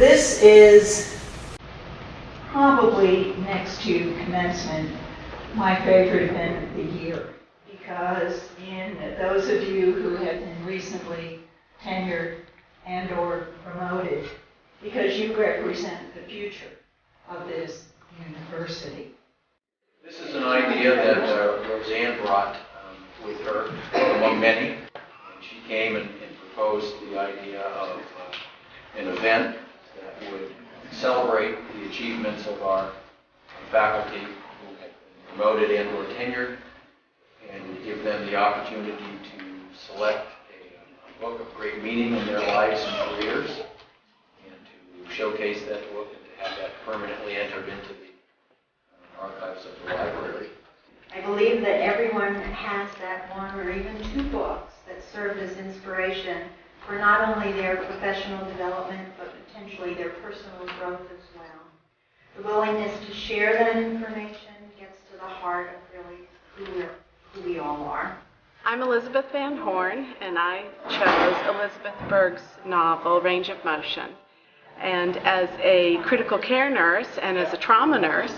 This is probably next to commencement, my favorite event of the year. Because in those of you who have been recently tenured and or promoted, because you represent the future of this university. This is an idea that uh, Roseanne brought um, with her, among many. And she came and and proposed the idea of uh, an event that would celebrate the achievements of our faculty who have been promoted and or tenured, and give them the opportunity to select a book of great meaning in their lives and careers, and to showcase that book and to have that permanently entered into the uh, archives of the library. I believe that everyone has that one or even two books that served as inspiration for not only their professional development, but potentially their personal growth as well. The willingness to share that information gets to the heart of really who, we're, who we all are. I'm Elizabeth Van Horn, and I chose Elizabeth Berg's novel, Range of Motion. And as a critical care nurse and as a trauma nurse,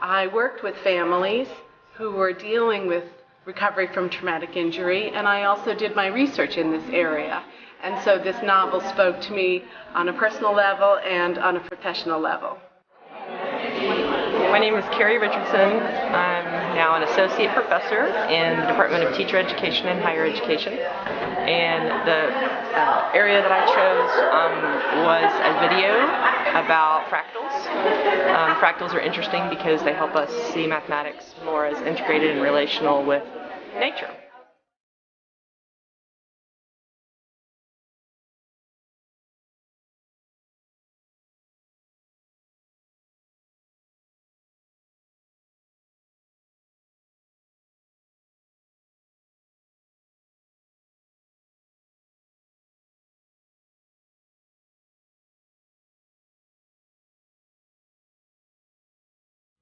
I worked with families who were dealing with recovery from traumatic injury, and I also did my research in this area. And so this novel spoke to me on a personal level and on a professional level. My name is Carrie Richardson. I'm now an associate professor in the Department of Teacher Education and Higher Education. And the uh, area that I chose um, was a video about fractals. Um, fractals are interesting because they help us see mathematics more as integrated and relational with nature.